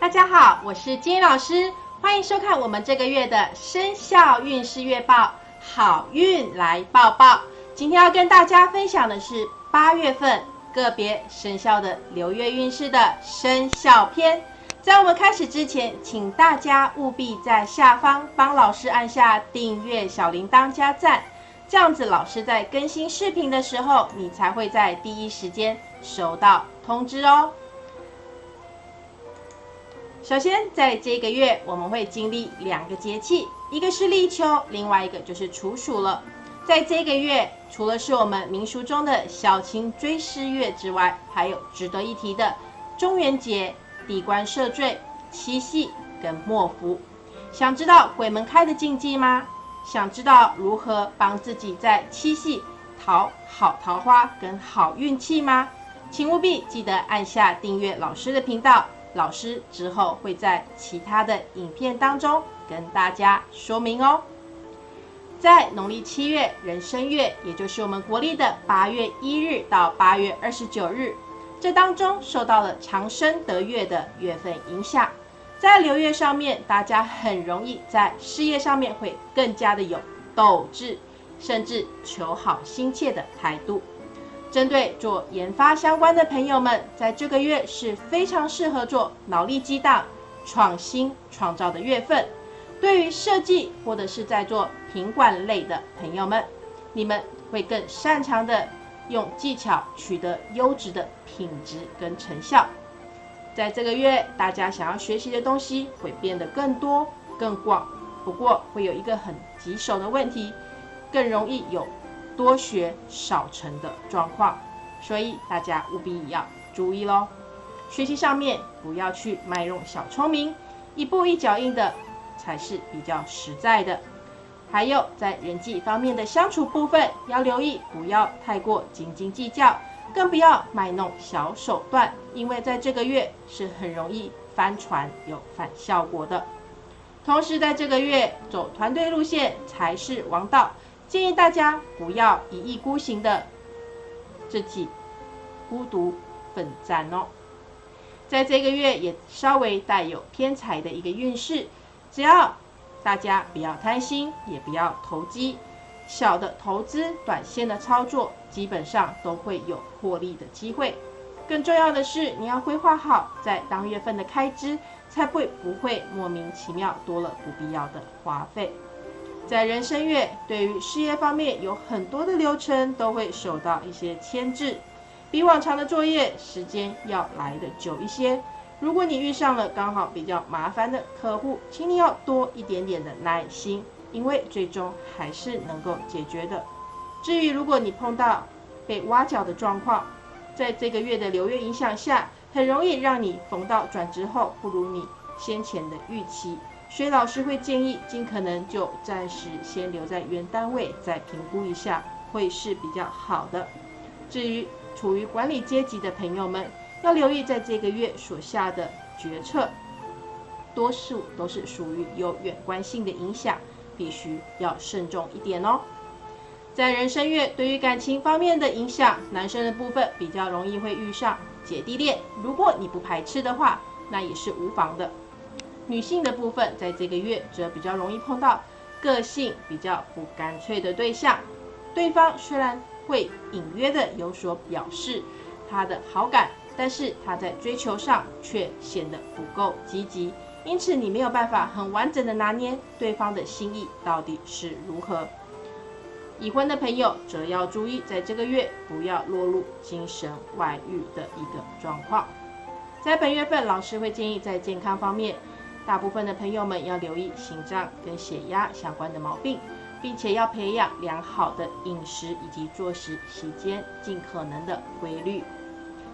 大家好，我是金英老师，欢迎收看我们这个月的生肖运势月报，好运来报报。今天要跟大家分享的是八月份个别生肖的流月运势的生肖篇。在我们开始之前，请大家务必在下方帮老师按下订阅、小铃铛加赞，这样子老师在更新视频的时候，你才会在第一时间收到通知哦。首先，在这个月我们会经历两个节气，一个是立秋，另外一个就是处暑了。在这个月，除了是我们民俗中的小情追思月之外，还有值得一提的中元节、地官赦罪、七夕跟末伏。想知道鬼门开的禁忌吗？想知道如何帮自己在七夕讨好桃花跟好运气吗？请务必记得按下订阅老师的频道。老师之后会在其他的影片当中跟大家说明哦。在农历七月壬申月，也就是我们国历的八月一日到八月二十九日，这当中受到了长生得月的月份影响，在流月上面，大家很容易在事业上面会更加的有斗志，甚至求好心切的态度。针对做研发相关的朋友们，在这个月是非常适合做脑力激荡、创新创造的月份。对于设计或者是在做品管类的朋友们，你们会更擅长的用技巧取得优质的品质跟成效。在这个月，大家想要学习的东西会变得更多、更广，不过会有一个很棘手的问题，更容易有。多学少成的状况，所以大家务必要注意喽。学习上面不要去卖弄小聪明，一步一脚印的才是比较实在的。还有在人际方面的相处部分，要留意不要太过斤斤计较，更不要卖弄小手段，因为在这个月是很容易翻船有反效果的。同时在这个月走团队路线才是王道。建议大家不要一意孤行的自己孤独奋战哦。在这个月也稍微带有偏财的一个运势，只要大家不要贪心，也不要投机，小的投资、短线的操作，基本上都会有获利的机会。更重要的是，你要规划好在当月份的开支，才不会不会莫名其妙多了不必要的花费。在人生月，对于事业方面有很多的流程都会受到一些牵制，比往常的作业时间要来的久一些。如果你遇上了刚好比较麻烦的客户，请你要多一点点的耐心，因为最终还是能够解决的。至于如果你碰到被挖角的状况，在这个月的流月影响下，很容易让你逢到转职后不如你先前的预期。所以老师会建议，尽可能就暂时先留在原单位，再评估一下，会是比较好的。至于处于管理阶级的朋友们，要留意在这个月所下的决策，多数都是属于有远观性的影响，必须要慎重一点哦。在人生月，对于感情方面的影响，男生的部分比较容易会遇上姐弟恋，如果你不排斥的话，那也是无妨的。女性的部分，在这个月则比较容易碰到个性比较不干脆的对象，对方虽然会隐约的有所表示他的好感，但是他在追求上却显得不够积极，因此你没有办法很完整的拿捏对方的心意到底是如何。已婚的朋友则要注意，在这个月不要落入精神外遇的一个状况。在本月份，老师会建议在健康方面。大部分的朋友们要留意心脏跟血压相关的毛病，并且要培养良好的饮食以及作息时间，尽可能的规律。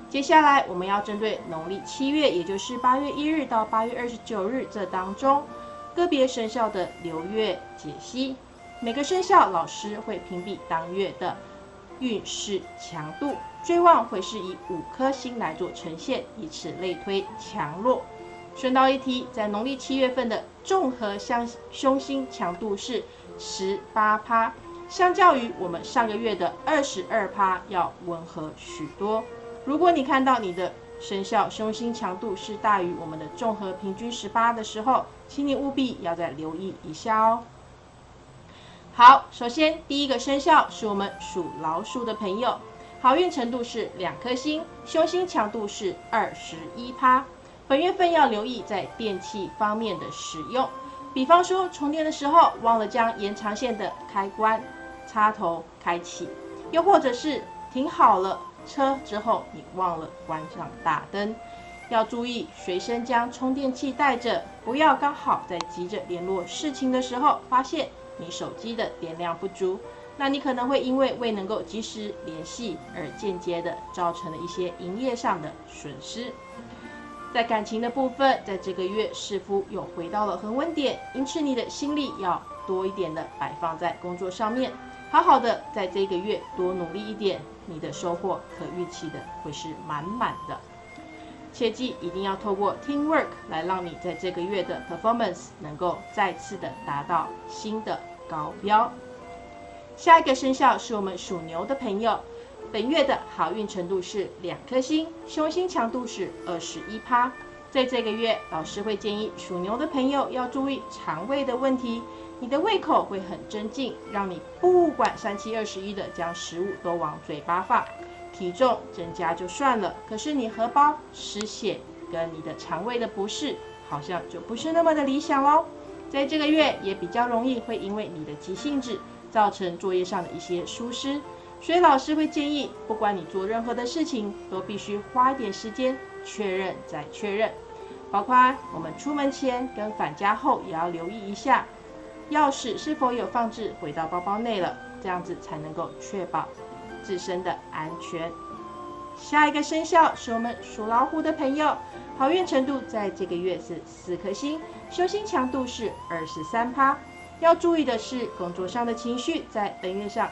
接下来我们要针对农历七月，也就是八月一日到八月二十九日这当中个别生肖的流月解析。每个生肖老师会评比当月的运势强度，最旺会是以五颗星来做呈现，以此类推强弱。顺道一提，在农历七月份的综合相凶星强度是十八趴，相较于我们上个月的二十二趴要温和许多。如果你看到你的生肖凶星强度是大于我们的综合平均十八的时候，请你务必要再留意一下哦。好，首先第一个生肖是我们属老鼠的朋友，好运程度是两颗星，凶星强度是二十一趴。本月份要留意在电器方面的使用，比方说充电的时候忘了将延长线的开关插头开启，又或者是停好了车之后你忘了关上大灯，要注意随身将充电器带着，不要刚好在急着联络事情的时候发现你手机的电量不足，那你可能会因为未能够及时联系而间接的造成了一些营业上的损失。在感情的部分，在这个月似乎又回到了恒温点，因此你的心力要多一点的摆放在工作上面，好好的在这个月多努力一点，你的收获可预期的会是满满的。切记一定要透过 teamwork 来让你在这个月的 performance 能够再次的达到新的高标。下一个生肖是我们属牛的朋友。本月的好运程度是两颗星，凶星强度是二十一趴。在这个月，老师会建议属牛的朋友要注意肠胃的问题。你的胃口会很增进，让你不管三七二十一的将食物都往嘴巴放，体重增加就算了，可是你荷包失血跟你的肠胃的不适，好像就不是那么的理想喽。在这个月也比较容易会因为你的急性子，造成作业上的一些疏失。所以老师会建议，不管你做任何的事情，都必须花一点时间确认再确认，包括我们出门前跟返家后也要留意一下，钥匙是否有放置回到包包内了，这样子才能够确保自身的安全。下一个生肖是我们属老虎的朋友，好运程度在这个月是四颗星，修心强度是二十三趴。要注意的是，工作上的情绪在本月上。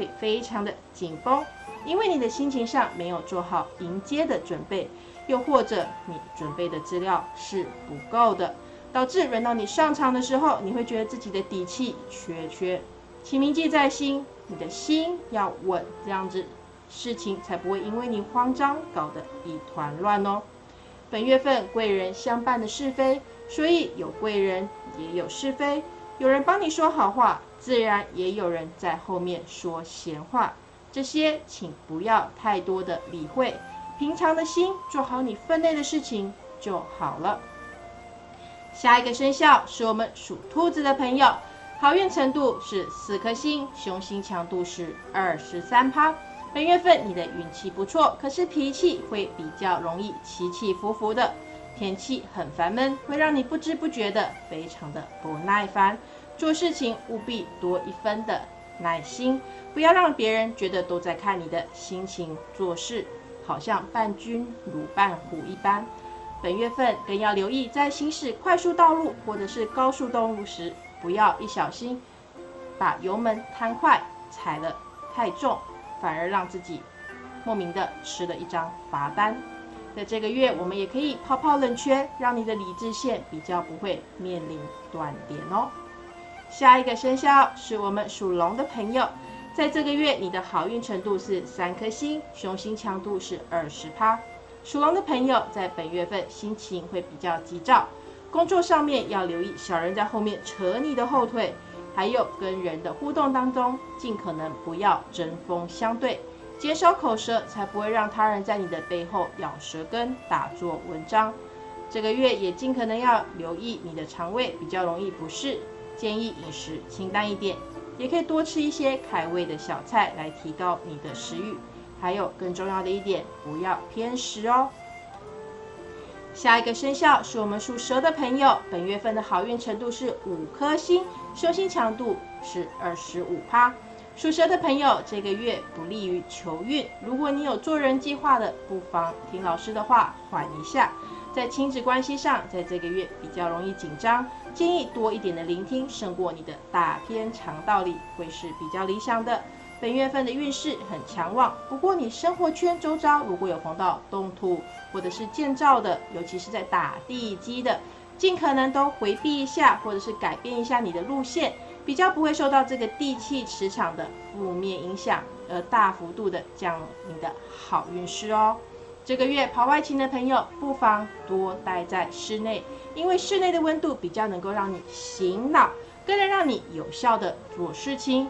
会非常的紧绷，因为你的心情上没有做好迎接的准备，又或者你准备的资料是不够的，导致轮到你上场的时候，你会觉得自己的底气缺缺。请铭记在心，你的心要稳，这样子事情才不会因为你慌张搞得一团乱哦。本月份贵人相伴的是非，所以有贵人也有是非，有人帮你说好话。自然也有人在后面说闲话，这些请不要太多的理会，平常的心做好你分内的事情就好了。下一个生肖是我们属兔子的朋友，好运程度是四颗星，凶星强度是二十三趴。本月份你的运气不错，可是脾气会比较容易起起伏伏的，天气很烦闷，会让你不知不觉的非常的不耐烦。做事情务必多一分的耐心，不要让别人觉得都在看你的心情做事，好像伴君如伴虎一般。本月份更要留意，在行驶快速道路或者是高速道路时，不要一小心把油门摊快，踩了太重，反而让自己莫名的吃了一张罚单。在这个月，我们也可以泡泡冷泉，让你的理智线比较不会面临断点哦。下一个生肖是我们属龙的朋友，在这个月你的好运程度是三颗星，雄心强度是二十趴。属龙的朋友在本月份心情会比较急躁，工作上面要留意小人在后面扯你的后腿，还有跟人的互动当中尽可能不要针锋相对，减少口舌，才不会让他人在你的背后咬舌根打作文章。这个月也尽可能要留意你的肠胃比较容易不适。建议饮食清淡一点，也可以多吃一些开胃的小菜来提高你的食欲。还有更重要的一点，不要偏食哦。下一个生肖是我们属蛇的朋友，本月份的好运程度是五颗星，凶星强度是二十五趴。属蛇的朋友这个月不利于求运，如果你有做人计划的，不妨听老师的话，缓一下。在亲子关系上，在这个月比较容易紧张，建议多一点的聆听，胜过你的大篇长道理，会是比较理想的。本月份的运势很强旺，不过你生活圈周遭如果有碰到动土或者是建造的，尤其是在打地基的，尽可能都回避一下，或者是改变一下你的路线，比较不会受到这个地气磁场的负面影响，而大幅度的降你的好运势哦。这个月跑外勤的朋友，不妨多待在室内，因为室内的温度比较能够让你醒脑，更能让你有效的做事情。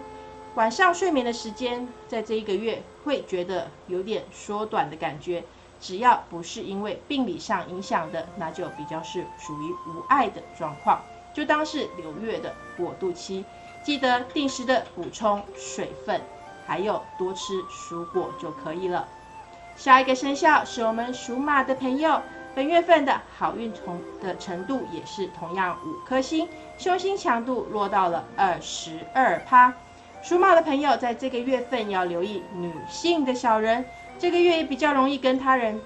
晚上睡眠的时间，在这一个月会觉得有点缩短的感觉。只要不是因为病理上影响的，那就比较是属于无碍的状况，就当是流月的过渡期。记得定时的补充水分，还有多吃蔬果就可以了。下一个生肖是我们属马的朋友，本月份的好运同的程度也是同样五颗星，凶星强度落到了二十二趴。属马的朋友在这个月份要留意女性的小人。这个月也比较容易跟他人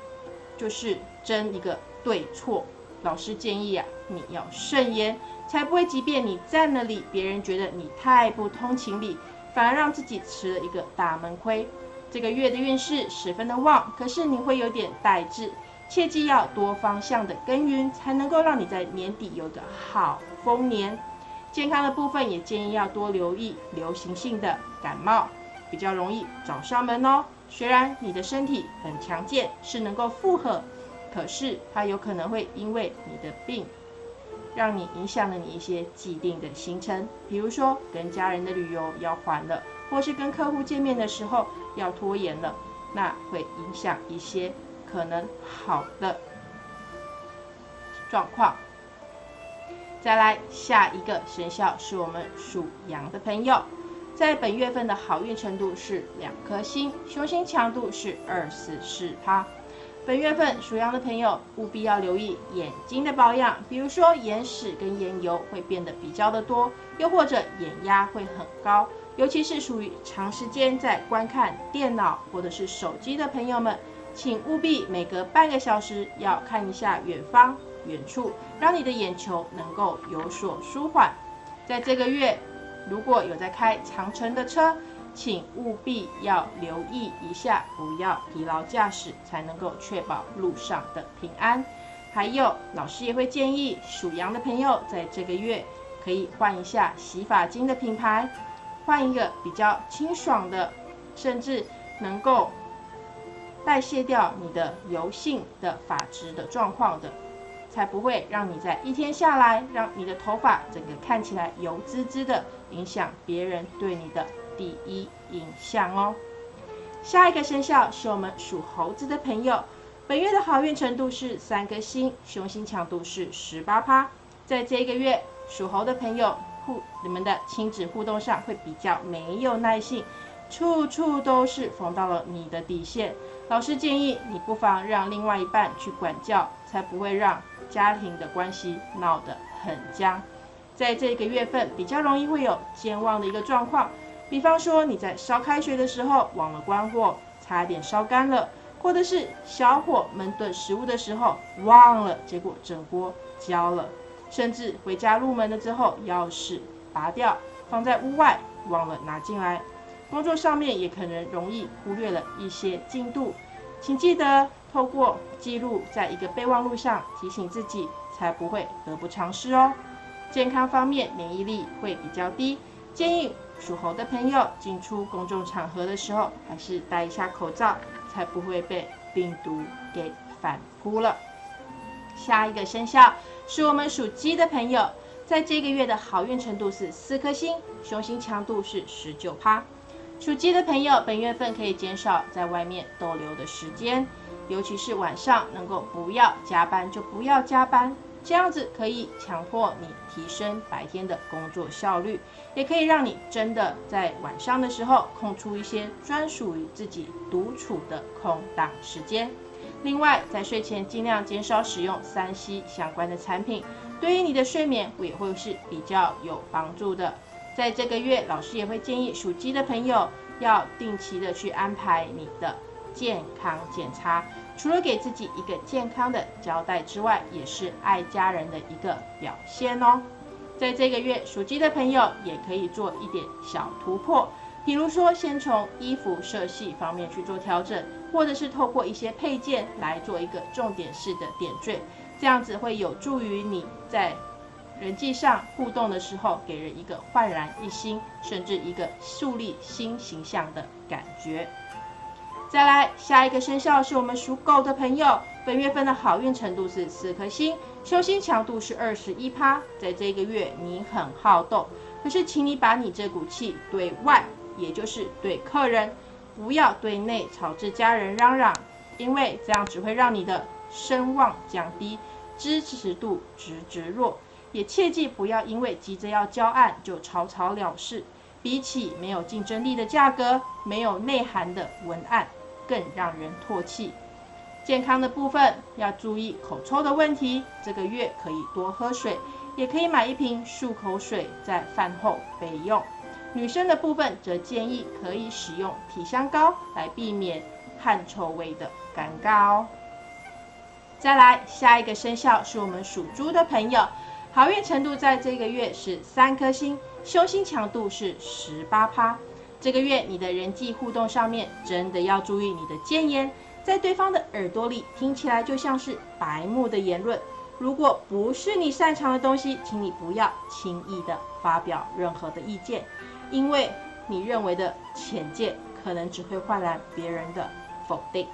就是争一个对错，老师建议啊，你要慎言，才不会即便你占了理，别人觉得你太不通情理，反而让自己吃了一个大闷亏。这个月的运势十分的旺，可是你会有点怠滞，切记要多方向的耕耘，才能够让你在年底有个好丰年。健康的部分也建议要多留意流行性的感冒，比较容易找上门哦。虽然你的身体很强健，是能够负荷，可是它有可能会因为你的病，让你影响了你一些既定的行程，比如说跟家人的旅游要缓了，或是跟客户见面的时候要拖延了，那会影响一些可能好的状况。再来下一个生肖是我们属羊的朋友。在本月份的好运程度是两颗星，凶星强度是二四四趴。本月份属羊的朋友务必要留意眼睛的保养，比如说眼屎跟眼油会变得比较的多，又或者眼压会很高，尤其是属于长时间在观看电脑或者是手机的朋友们，请务必每隔半个小时要看一下远方远处，让你的眼球能够有所舒缓。在这个月。如果有在开长程的车，请务必要留意一下，不要疲劳驾驶，才能够确保路上的平安。还有，老师也会建议属羊的朋友在这个月可以换一下洗发精的品牌，换一个比较清爽的，甚至能够代谢掉你的油性的发质的状况的。才不会让你在一天下来，让你的头发整个看起来油滋滋的，影响别人对你的第一印象哦。下一个生肖是我们属猴子的朋友，本月的好运程度是三颗星，凶星强度是十八趴。在这一个月，属猴的朋友互你们的亲子互动上会比较没有耐性，处处都是逢到了你的底线。老师建议你不妨让另外一半去管教，才不会让。家庭的关系闹得很僵，在这个月份比较容易会有健忘的一个状况，比方说你在烧开水的时候忘了关火，差点烧干了，或者是小火焖炖食物的时候忘了，结果整锅焦了，甚至回家入门了之后钥匙拔掉放在屋外忘了拿进来，工作上面也可能容易忽略了一些进度，请记得。透过记录在一个备忘录上提醒自己，才不会得不偿失哦。健康方面免疫力会比较低，建议属猴的朋友进出公众场合的时候还是戴一下口罩，才不会被病毒给反扑了。下一个生肖是我们属鸡的朋友，在这个月的好运程度是四颗星，凶星强度是十九趴。属鸡的朋友本月份可以减少在外面逗留的时间。尤其是晚上，能够不要加班就不要加班，这样子可以强迫你提升白天的工作效率，也可以让你真的在晚上的时候空出一些专属于自己独处的空档时间。另外，在睡前尽量减少使用三 C 相关的产品，对于你的睡眠也会是比较有帮助的。在这个月，老师也会建议属鸡的朋友要定期的去安排你的。健康检查，除了给自己一个健康的交代之外，也是爱家人的一个表现哦。在这个月，属鸡的朋友也可以做一点小突破，比如说先从衣服色系方面去做调整，或者是透过一些配件来做一个重点式的点缀，这样子会有助于你在人际上互动的时候，给人一个焕然一新，甚至一个树立新形象的感觉。再来，下一个生肖是我们属狗的朋友，本月份的好运程度是四颗星，修心强度是二十一趴。在这个月，你很好动，可是请你把你这股气对外，也就是对客人，不要对内吵着家人嚷嚷，因为这样只会让你的声望降低，支持度直直落。也切记不要因为急着要交案就草草了事，比起没有竞争力的价格，没有内涵的文案。更让人唾弃。健康的部分要注意口臭的问题，这个月可以多喝水，也可以买一瓶漱口水在饭后备用。女生的部分则建议可以使用体香膏来避免汗臭味的尴尬哦。再来，下一个生肖是我们属猪的朋友，好运程度在这个月是三颗星，修心强度是十八趴。这个月你的人际互动上面真的要注意你的谏言，在对方的耳朵里听起来就像是白目的言论。如果不是你擅长的东西，请你不要轻易的发表任何的意见，因为你认为的浅见可能只会换来别人的否定。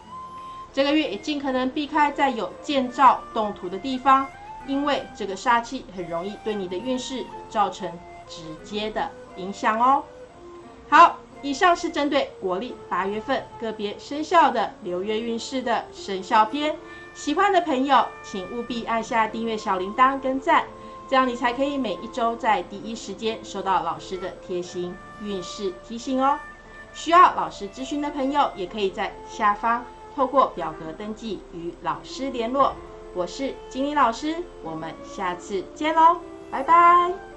这个月也尽可能避开在有建造动土的地方，因为这个煞气很容易对你的运势造成直接的影响哦。好，以上是针对国历八月份个别生肖的流月运势的生肖篇。喜欢的朋友，请务必按下订阅小铃铛跟赞，这样你才可以每一周在第一时间收到老师的贴心运势提醒哦。需要老师咨询的朋友，也可以在下方透过表格登记与老师联络。我是金玲老师，我们下次见喽，拜拜。